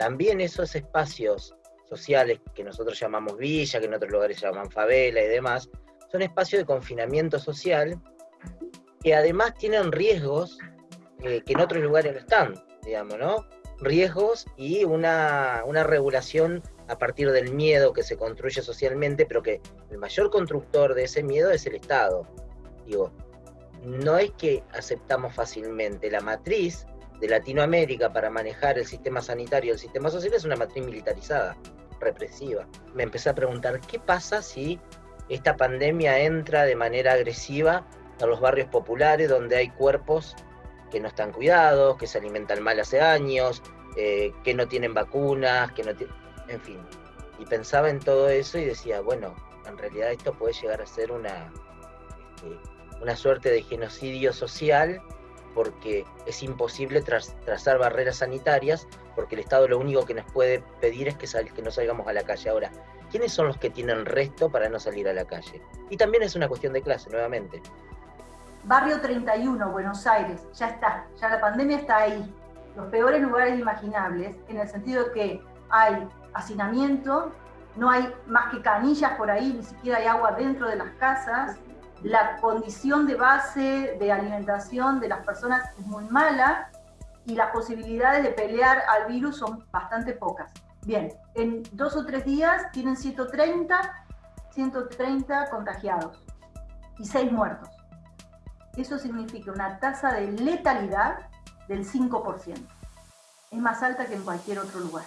también esos espacios sociales que nosotros llamamos villa, que en otros lugares llaman favela y demás, son espacios de confinamiento social que además tienen riesgos eh, que en otros lugares no están, digamos, ¿no? Riesgos y una, una regulación a partir del miedo que se construye socialmente, pero que el mayor constructor de ese miedo es el Estado. Digo, no es que aceptamos fácilmente la matriz de Latinoamérica para manejar el sistema sanitario y el sistema social es una matriz militarizada, represiva. Me empecé a preguntar, ¿qué pasa si esta pandemia entra de manera agresiva a los barrios populares donde hay cuerpos que no están cuidados, que se alimentan mal hace años, eh, que no tienen vacunas, que no en fin. Y pensaba en todo eso y decía, bueno, en realidad esto puede llegar a ser una, este, una suerte de genocidio social porque es imposible trazar barreras sanitarias, porque el Estado lo único que nos puede pedir es que, que no salgamos a la calle. Ahora, ¿quiénes son los que tienen resto para no salir a la calle? Y también es una cuestión de clase, nuevamente. Barrio 31, Buenos Aires, ya está, ya la pandemia está ahí. Los peores lugares imaginables, en el sentido que hay hacinamiento, no hay más que canillas por ahí, ni siquiera hay agua dentro de las casas, la condición de base de alimentación de las personas es muy mala y las posibilidades de pelear al virus son bastante pocas. Bien, en dos o tres días tienen 130, 130 contagiados y 6 muertos. Eso significa una tasa de letalidad del 5%. Es más alta que en cualquier otro lugar.